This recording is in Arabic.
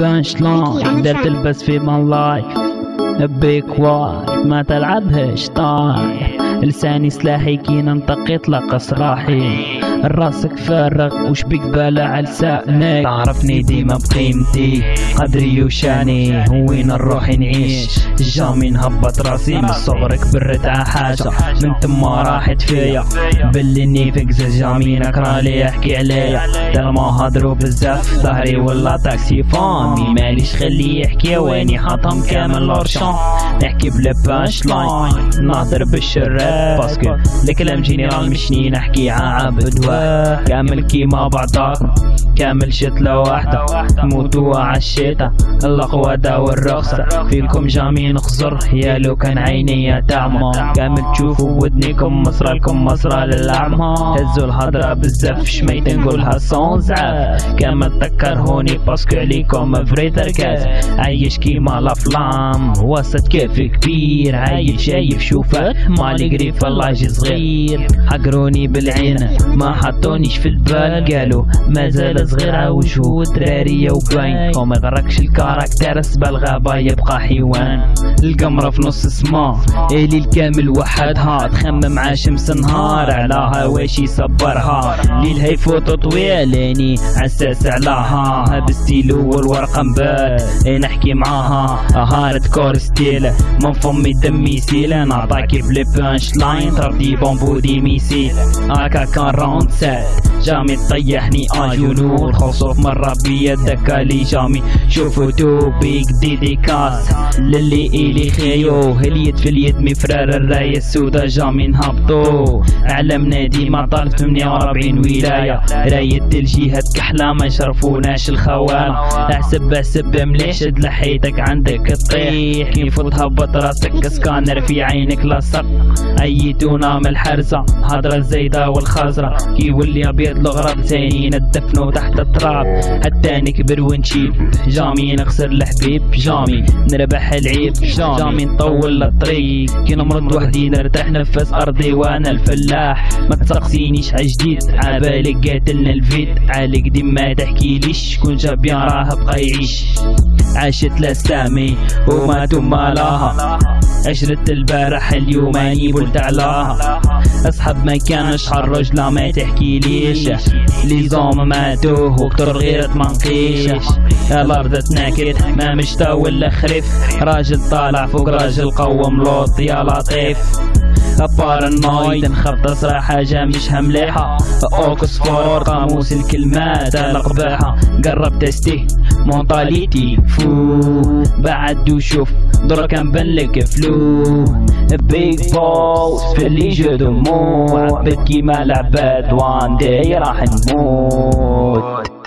بانش لاين درت البس في مان لايف بيك واي ما تلعبهش طايح. لساني سلاحي كي ننطق يطلق صراحي راسك فارغ وش بيك بالا على لسانك تعرفني ديما بقيمتي. قدري وشاني وين نروح نعيش؟ جامي نهبط راسي من الصغر كبرت حاجة من تما راحت فيا. باللي نيفك جامي نكرالي يحكي عليا. ما هضرو بزاف ظهري ولا تاكسي فامي ماليش خليه يحكي ويني حاطهم كامل لورشون نحكي بلا بانش لاين. نهضر بالشراب باسكو الكلام جينيرال مشني نحكي عابد كامل كيما بعضاكم كامل شتلة واحدة. موتوا عالشيطة القوادة والرخصة فيكم جامي نخزر. يا لو كان عيني تعمى كامل تشوفوا ودنيكم مصرى لكم مصرى للأعمى هزوا الهضرة بزاف شميت نقولها صون زعاف كامل تكرهوني باسكو عليكم فري تركاز. عايش كيما الافلام وسط كيف كبير. عايش شايف شوفك مالي قريف اللاجي صغير. حقروني بالعين. ما حطونيش في البال. قالوا مازال صغيرة وجهو درارية وباين وما يغركش الكاركتر سبا الغابة يبقى حيوان. القمرة في نص السما إلي الكامل وحدها تخمم مع شمس نهار على هواشي صبرها ليل هاي فوتو طويل اني عساس علىها. بالستيلو والورقة مبال نحكي معاها. هارد كور ستيل من فمي دمي سيل. نعطاكي بلي بانش لاين تردي بومبو دي ميسيل. هاكا كان راوند سات جامي تطيحني اجونور خوصوف مرة بيدك لي جامي. شوفو توبيك ديديكاس للي إلي خيو. هليت في اليد مفرار الراية السودا جامي نهبطو علمنا ديما طالب 48 ولاية. راية الجهات كحلة ما يشرفوناش الخوان أحسب أحسب مليش لحيتك عندك تطيح كيف تهبط راسك سكانر في عينك لاصق أيتونا من الحرزة. هضرة الزيدة والخزرة. كي يولي أبيض الغراب ثاني ندفنو تحت التراب. حتى نكبر ونشيب. جامي نخسر الحبيب. جامي نربح العيب. جامي. نطول الطريق. كي نمرض وحدي نرتاح نفس أرضي وأنا الفلاح. ما تسقسينيش عجديد عبالك قاتلنا الفيد عالك ديما تحكيليش كون جاب راه بقى يعيش عاشت لسامي وماتوا مالاها عشرة البارح اليوم أني قلت علاها أصحاب ما كانش حرج ما تحكي ليش. لي زوم ماتوه وكتر غيرت منقيش الأرض تناكد ما مشتا ولا خريف. راجل طالع فوق راجل قوم لوط يا لطيف. بارانويد نخبط صراحة حاجة مش همليحة. أوكسفورد قاموس الكلمات القباحة قرب تستي مونطاليتي فو بعد وشوف درك نبان فلو بيج بوس في اللي جو دموع بكي ما لعبات وان داي راح نموت